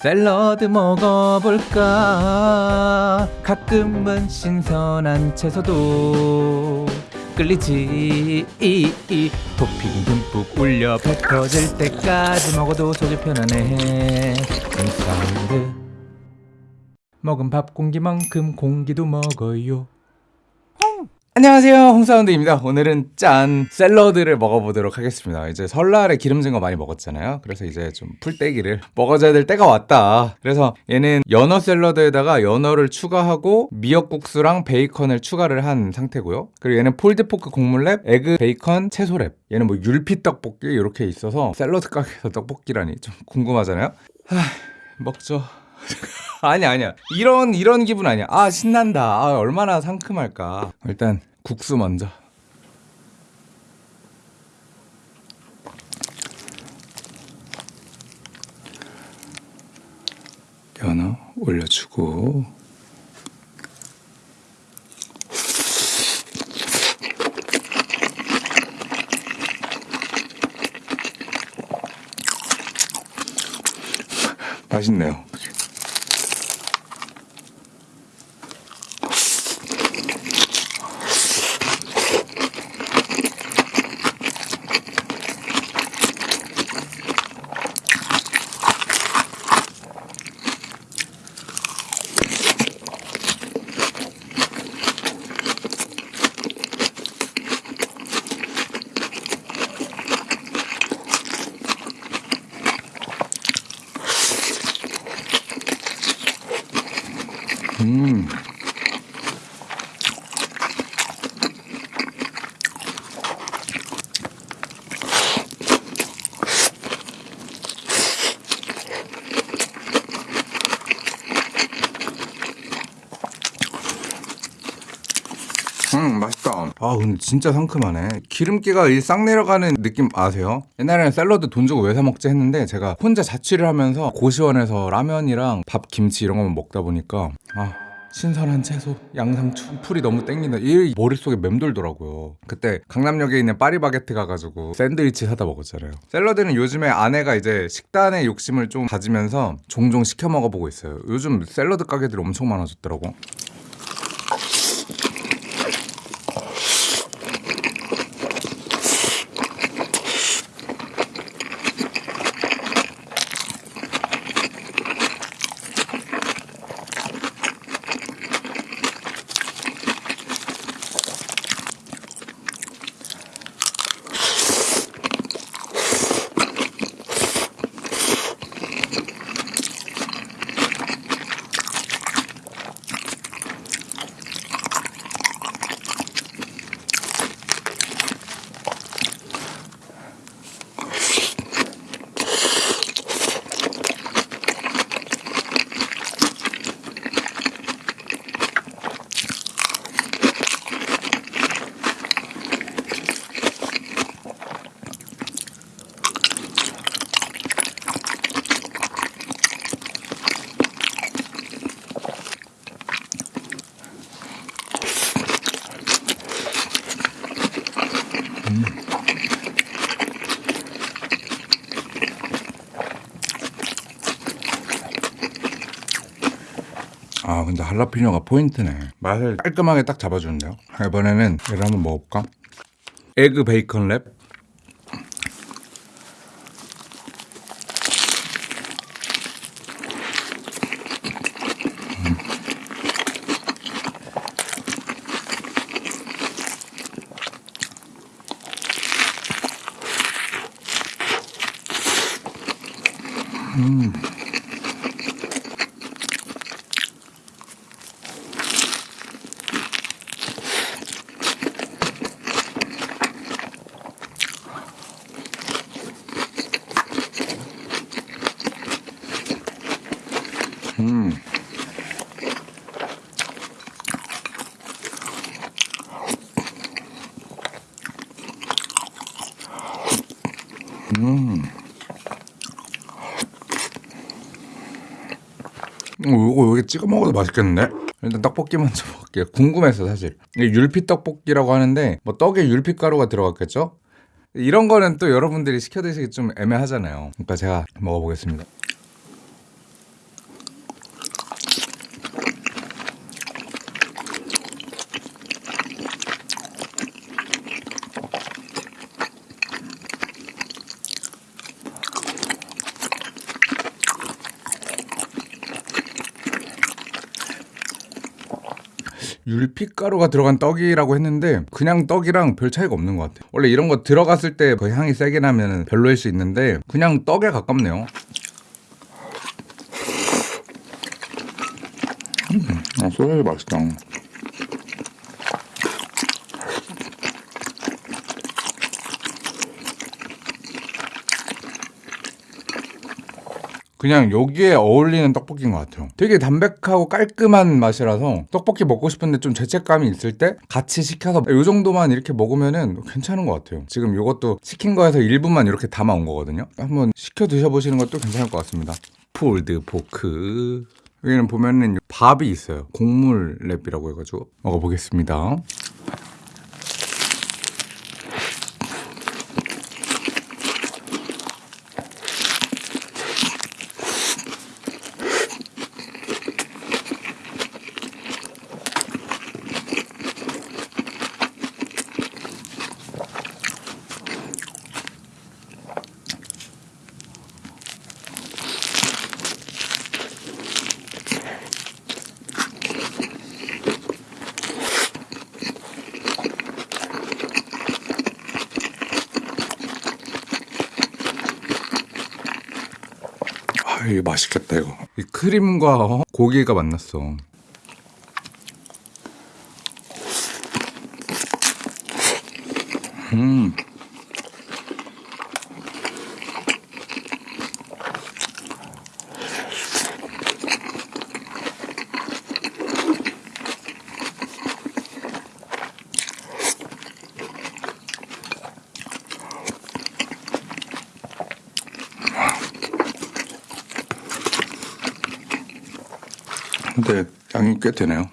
샐러드 먹어볼까? 가끔은 신선한 채소도 끌리지. 토핑 듬뿍 올려 배 터질 때까지 먹어도 속은 편안해. 샐러드. 먹은 밥 공기만큼 공기도 먹어요 안녕하세요. 홍사운드입니다. 오늘은 짠 샐러드를 먹어보도록 하겠습니다. 이제 설날에 기름진 거 많이 먹었잖아요. 그래서 이제 좀 풀떼기를 먹어줘야 될 때가 왔다. 그래서 얘는 연어 샐러드에다가 연어를 추가하고 미역국수랑 베이컨을 추가를 한 상태고요. 그리고 얘는 pulled pork 곡물 wrap egg 베이컨 채소랩. 얘는 뭐 율피 떡볶이 이렇게 있어서 샐러드 가게에서 떡볶이라니 좀 궁금하잖아요. 하, 먹죠. 아니 아니야. 이런 이런 기분 아니야. 아 신난다. 아 얼마나 상큼할까. 일단 국수 먼저. 연어 올려주고. 맛있네요 음. 음 맛있다 아 근데 진짜 상큼하네 기름기가 이 싹 내려가는 느낌 아세요? 옛날에는 샐러드 돈 주고 왜 사 먹지 했는데 제가 혼자 자취를 하면서 고시원에서 라면이랑 밥 김치 이런 거만 먹다 보니까 아 신선한 채소, 양상추, 풀이 너무 땡긴다. 이 머릿속에 맴돌더라고요. 그때 강남역에 있는 파리바게트 가가지고 샌드위치 사다 먹었잖아요. 샐러드는 요즘에 아내가 이제 식단의 욕심을 좀 가지면서 종종 시켜 먹어보고 있어요. 요즘 샐러드 가게들이 엄청 많아졌더라고. 아 근데 할라피뇨가 포인트네. 맛을 깔끔하게 딱 잡아주는데요. 이번에는 얘를 한번 먹어볼까? egg 베이컨 랩 음. 음. 음. 이거 여기 찍어 먹어도 맛있겠는데? 일단 떡볶이 먼저 먹을게요. 궁금해서 사실. 이게 율피 떡볶이라고 하는데 뭐 떡에 율피 가루가 들어갔겠죠? 이런 거는 또 여러분들이 시켜 드시기 좀 애매하잖아요. 그러니까 제가 먹어보겠습니다. 율피가루가 들어간 떡이라고 했는데 그냥 떡이랑 별 차이가 없는 것 같아요. 원래 이런 거 들어갔을 때 그 향이 세게 나면 별로일 수 있는데 그냥 떡에 가깝네요. 음, 아, 소세지 맛있다. 그냥 여기에 어울리는 떡볶이인 것 같아요. 되게 담백하고 깔끔한 맛이라서 떡볶이 먹고 싶은데 좀 죄책감이 있을 때 같이 시켜서 이 정도만 이렇게 먹으면 은 괜찮은 것 같아요. 지금 이것도 시킨 거에서 일부만 이렇게 담아온 거거든요. 한번 시켜 드셔보시는 것도 괜찮을 것 같습니다. 폴드 포크. 여기는 보면은 밥이 있어요. 곡물 랩이라고 해가지고 먹어보겠습니다. 아, 이게 맛있겠다 이거. 이 크림과 고기가 만났어. 음. 근데 양이 꽤 되네요.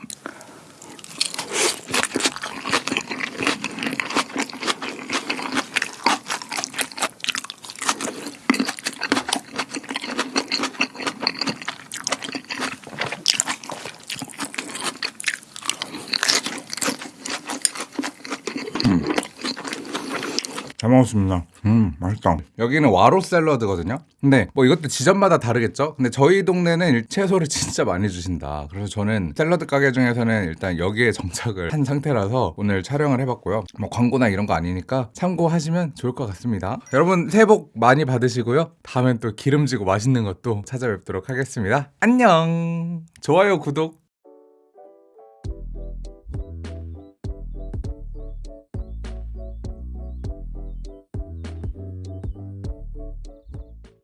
잘 먹었습니다. 음, 맛있다. 여기는 와로 샐러드거든요. 근데 뭐 이것도 지점마다 다르겠죠? 근데 저희 동네는 채소를 진짜 많이 주신다. 그래서 저는 샐러드 가게 중에서는 일단 여기에 정착을 한 상태라서 오늘 촬영을 해봤고요. 뭐 광고나 이런 거 아니니까 참고하시면 좋을 것 같습니다. 여러분 새해 복 많이 받으시고요. 다음엔 또 기름지고 맛있는 것도 찾아뵙도록 하겠습니다. 안녕! 좋아요, 구독